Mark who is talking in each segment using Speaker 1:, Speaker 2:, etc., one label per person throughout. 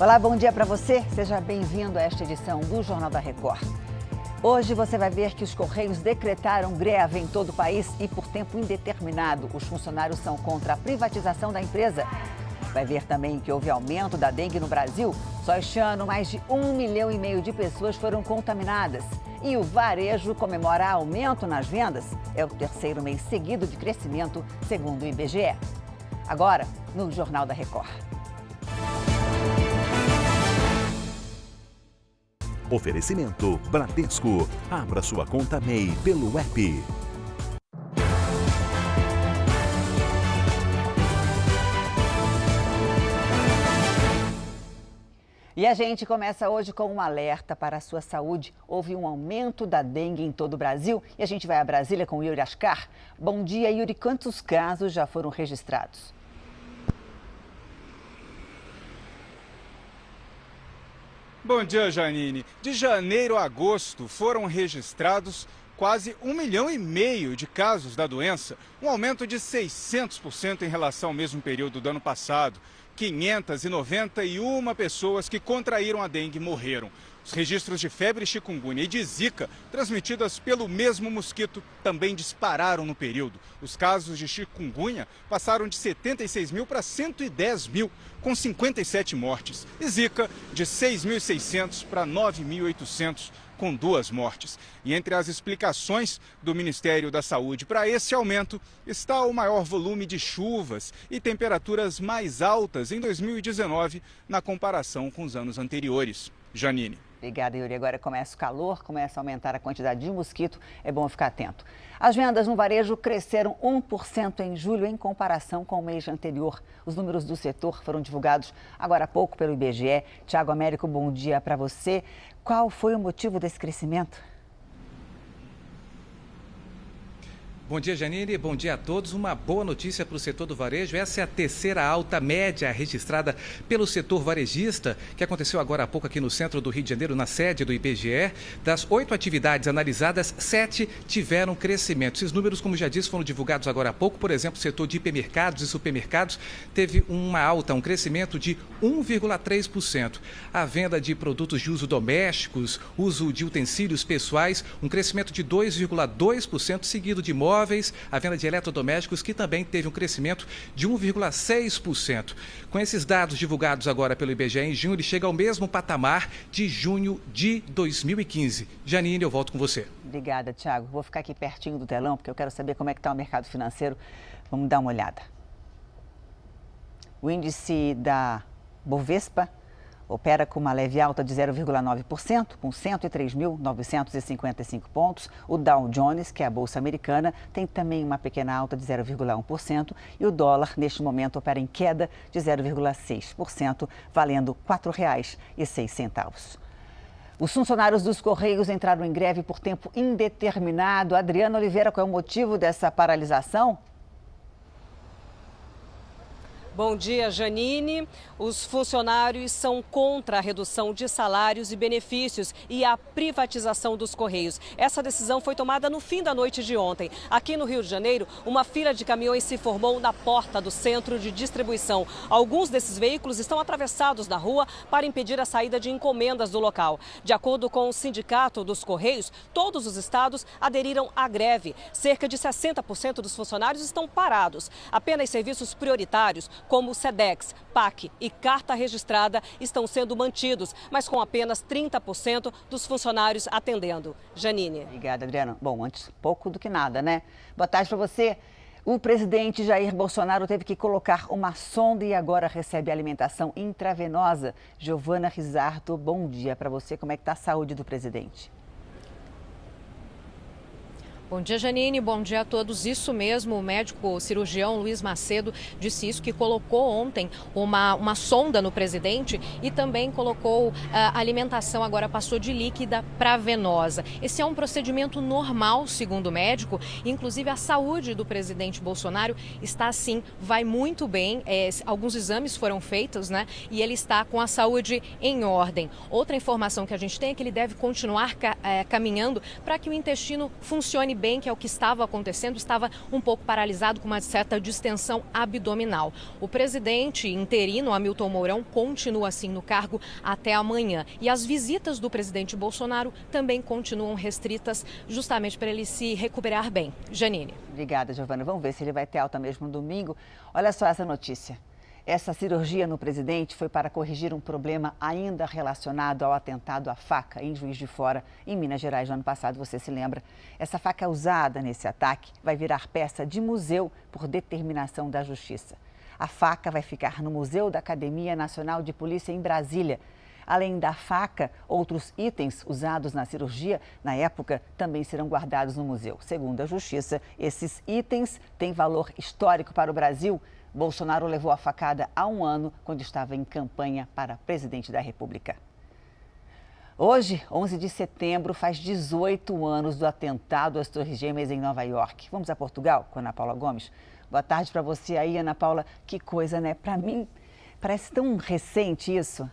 Speaker 1: Olá, bom dia para você. Seja bem-vindo a esta edição do Jornal da Record. Hoje você vai ver que os Correios decretaram greve em todo o país e por tempo indeterminado. Os funcionários são contra a privatização da empresa. Vai ver também que houve aumento da dengue no Brasil. Só este ano, mais de um milhão e meio de pessoas foram contaminadas. E o varejo comemora aumento nas vendas. É o terceiro mês seguido de crescimento, segundo o IBGE. Agora, no Jornal da Record.
Speaker 2: Oferecimento Bradesco. Abra sua conta MEI pelo app.
Speaker 1: E a gente começa hoje com um alerta para a sua saúde. Houve um aumento da dengue em todo o Brasil e a gente vai a Brasília com Yuri Ascar. Bom dia, Yuri. Quantos casos já foram registrados?
Speaker 3: Bom dia, Janine. De janeiro a agosto foram registrados quase um milhão e meio de casos da doença, um aumento de 600% em relação ao mesmo período do ano passado. 591 pessoas que contraíram a dengue morreram. Os registros de febre chikungunya e de zika, transmitidas pelo mesmo mosquito, também dispararam no período. Os casos de chikungunya passaram de 76 mil para 110 mil, com 57 mortes. E zika, de 6.600 para 9.800 com duas mortes. E entre as explicações do Ministério da Saúde para esse aumento está o maior volume de chuvas e temperaturas mais altas em 2019 na comparação com os anos anteriores. Janine.
Speaker 1: Obrigada, Yuri. Agora começa o calor, começa a aumentar a quantidade de mosquito, é bom ficar atento. As vendas no varejo cresceram 1% em julho em comparação com o mês anterior. Os números do setor foram divulgados agora há pouco pelo IBGE. Tiago Américo, bom dia para você. Qual foi o motivo desse crescimento?
Speaker 4: Bom dia, Janine. Bom dia a todos. Uma boa notícia para o setor do varejo. Essa é a terceira alta média registrada pelo setor varejista, que aconteceu agora há pouco aqui no centro do Rio de Janeiro, na sede do IBGE. Das oito atividades analisadas, sete tiveram crescimento. Esses números, como já disse, foram divulgados agora há pouco. Por exemplo, o setor de hipermercados e supermercados teve uma alta, um crescimento de 1,3%. A venda de produtos de uso domésticos, uso de utensílios pessoais, um crescimento de 2,2%, seguido de móveis a venda de eletrodomésticos, que também teve um crescimento de 1,6%. Com esses dados divulgados agora pelo IBGE em junho, ele chega ao mesmo patamar de junho de 2015. Janine, eu volto com você.
Speaker 1: Obrigada, Tiago. Vou ficar aqui pertinho do telão, porque eu quero saber como é que está o mercado financeiro. Vamos dar uma olhada. O índice da Bovespa opera com uma leve alta de 0,9%, com 103.955 pontos. O Dow Jones, que é a bolsa americana, tem também uma pequena alta de 0,1% e o dólar, neste momento, opera em queda de 0,6%, valendo R$ 4,06. Os funcionários dos Correios entraram em greve por tempo indeterminado. Adriana Oliveira, qual é o motivo dessa paralisação?
Speaker 5: Bom dia, Janine. Os funcionários são contra a redução de salários e benefícios e a privatização dos Correios. Essa decisão foi tomada no fim da noite de ontem. Aqui no Rio de Janeiro, uma fila de caminhões se formou na porta do centro de distribuição. Alguns desses veículos estão atravessados na rua para impedir a saída de encomendas do local. De acordo com o Sindicato dos Correios, todos os estados aderiram à greve. Cerca de 60% dos funcionários estão parados. Apenas serviços prioritários como o SEDEX, PAC e carta registrada estão sendo mantidos, mas com apenas 30% dos funcionários atendendo. Janine.
Speaker 1: Obrigada, Adriana. Bom, antes pouco do que nada, né? Boa tarde para você. O presidente Jair Bolsonaro teve que colocar uma sonda e agora recebe alimentação intravenosa. Giovana Rizardo, bom dia para você. Como é que está a saúde do presidente?
Speaker 6: Bom dia, Janine. Bom dia a todos. Isso mesmo, o médico cirurgião Luiz Macedo disse isso, que colocou ontem uma, uma sonda no presidente e também colocou a uh, alimentação, agora passou de líquida para venosa. Esse é um procedimento normal, segundo o médico. Inclusive, a saúde do presidente Bolsonaro está assim, vai muito bem. É, alguns exames foram feitos, né? E ele está com a saúde em ordem. Outra informação que a gente tem é que ele deve continuar ca é, caminhando para que o intestino funcione bem que é o que estava acontecendo, estava um pouco paralisado com uma certa distensão abdominal. O presidente interino, Hamilton Mourão, continua assim no cargo até amanhã. E as visitas do presidente Bolsonaro também continuam restritas, justamente para ele se recuperar bem. Janine.
Speaker 1: Obrigada, Giovana. Vamos ver se ele vai ter alta mesmo no domingo. Olha só essa notícia. Essa cirurgia no presidente foi para corrigir um problema ainda relacionado ao atentado à faca em Juiz de Fora, em Minas Gerais, no ano passado, você se lembra. Essa faca usada nesse ataque vai virar peça de museu por determinação da Justiça. A faca vai ficar no Museu da Academia Nacional de Polícia em Brasília. Além da faca, outros itens usados na cirurgia na época também serão guardados no museu. Segundo a Justiça, esses itens têm valor histórico para o Brasil Bolsonaro levou a facada há um ano, quando estava em campanha para presidente da República. Hoje, 11 de setembro, faz 18 anos do atentado às Torres Gêmeas em Nova York. Vamos a Portugal com Ana Paula Gomes. Boa tarde para você aí, Ana Paula. Que coisa, né? Para mim, parece tão recente isso.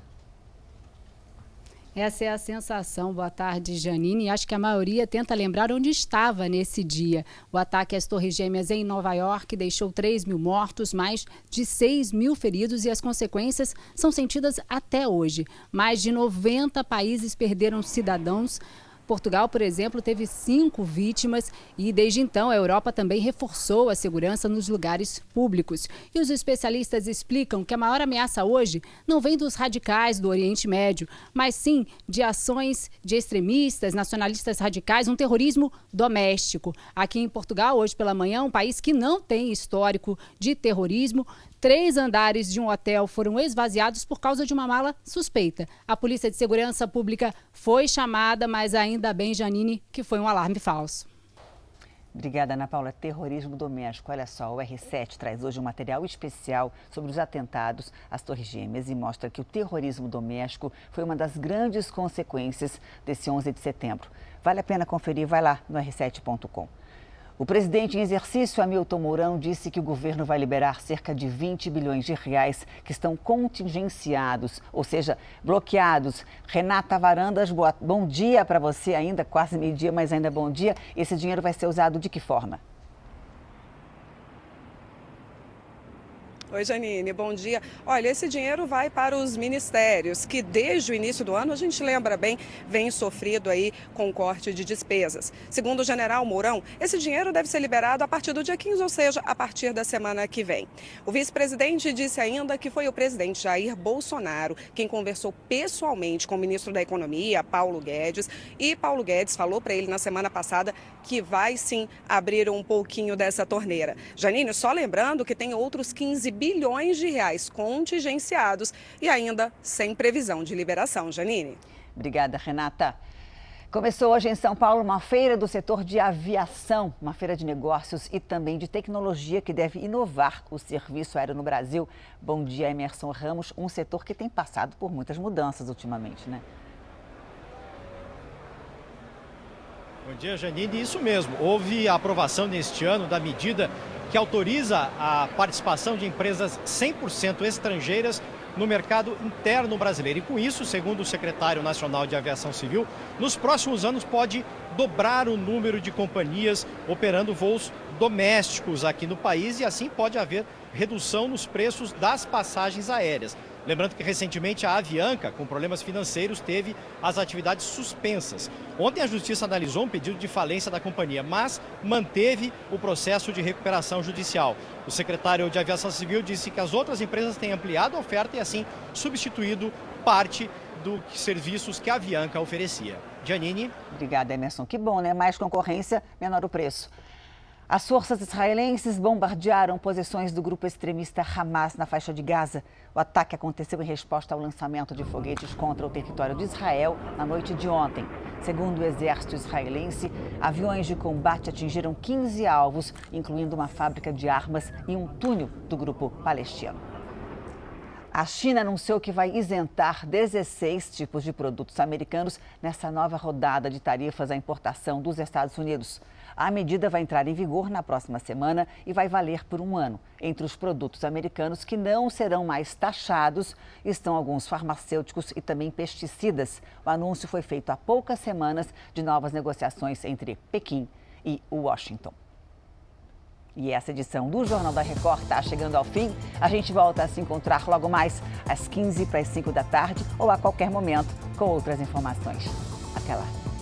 Speaker 7: Essa é a sensação. Boa tarde, Janine. Acho que a maioria tenta lembrar onde estava nesse dia. O ataque às Torres Gêmeas em Nova York deixou 3 mil mortos, mais de 6 mil feridos e as consequências são sentidas até hoje. Mais de 90 países perderam cidadãos Portugal, por exemplo, teve cinco vítimas e, desde então, a Europa também reforçou a segurança nos lugares públicos. E os especialistas explicam que a maior ameaça hoje não vem dos radicais do Oriente Médio, mas sim de ações de extremistas, nacionalistas radicais, um terrorismo doméstico. Aqui em Portugal, hoje pela manhã, um país que não tem histórico de terrorismo, Três andares de um hotel foram esvaziados por causa de uma mala suspeita. A Polícia de Segurança Pública foi chamada, mas ainda bem, Janine, que foi um alarme falso.
Speaker 1: Obrigada, Ana Paula. Terrorismo doméstico. Olha só, o R7 traz hoje um material especial sobre os atentados às Torres Gêmeas e mostra que o terrorismo doméstico foi uma das grandes consequências desse 11 de setembro. Vale a pena conferir, vai lá no r7.com. O presidente em exercício, Hamilton Mourão, disse que o governo vai liberar cerca de 20 bilhões de reais que estão contingenciados, ou seja, bloqueados. Renata Varandas, boa, bom dia para você ainda, quase meio-dia, mas ainda bom dia. Esse dinheiro vai ser usado de que forma?
Speaker 8: Oi, Janine, bom dia. Olha, esse dinheiro vai para os ministérios, que desde o início do ano, a gente lembra bem, vem sofrido aí com corte de despesas. Segundo o general Mourão, esse dinheiro deve ser liberado a partir do dia 15, ou seja, a partir da semana que vem. O vice-presidente disse ainda que foi o presidente Jair Bolsonaro quem conversou pessoalmente com o ministro da Economia, Paulo Guedes, e Paulo Guedes falou para ele na semana passada que vai sim abrir um pouquinho dessa torneira. Janine, só lembrando que tem outros 15 bilhões de reais contingenciados e ainda sem previsão de liberação. Janine.
Speaker 1: Obrigada, Renata. Começou hoje em São Paulo uma feira do setor de aviação, uma feira de negócios e também de tecnologia que deve inovar o serviço aéreo no Brasil. Bom dia, Emerson Ramos, um setor que tem passado por muitas mudanças ultimamente, né?
Speaker 9: Bom dia, Janine. Isso mesmo. Houve a aprovação neste ano da medida que autoriza a participação de empresas 100% estrangeiras no mercado interno brasileiro. E com isso, segundo o secretário nacional de Aviação Civil, nos próximos anos pode dobrar o número de companhias operando voos domésticos aqui no país e assim pode haver redução nos preços das passagens aéreas. Lembrando que recentemente a Avianca, com problemas financeiros, teve as atividades suspensas. Ontem a Justiça analisou um pedido de falência da companhia, mas manteve o processo de recuperação judicial. O secretário de Aviação Civil disse que as outras empresas têm ampliado a oferta e assim substituído parte dos serviços que a Avianca oferecia. Janine.
Speaker 1: Obrigada, Emerson. Que bom, né? Mais concorrência, menor o preço. As forças israelenses bombardearam posições do grupo extremista Hamas na faixa de Gaza. O ataque aconteceu em resposta ao lançamento de foguetes contra o território de Israel na noite de ontem. Segundo o exército israelense, aviões de combate atingiram 15 alvos, incluindo uma fábrica de armas e um túnel do grupo palestino. A China anunciou que vai isentar 16 tipos de produtos americanos nessa nova rodada de tarifas à importação dos Estados Unidos. A medida vai entrar em vigor na próxima semana e vai valer por um ano. Entre os produtos americanos que não serão mais taxados estão alguns farmacêuticos e também pesticidas. O anúncio foi feito há poucas semanas de novas negociações entre Pequim e Washington. E essa edição do Jornal da Record está chegando ao fim. A gente volta a se encontrar logo mais às 15 para as 5 da tarde ou a qualquer momento com outras informações. Até lá.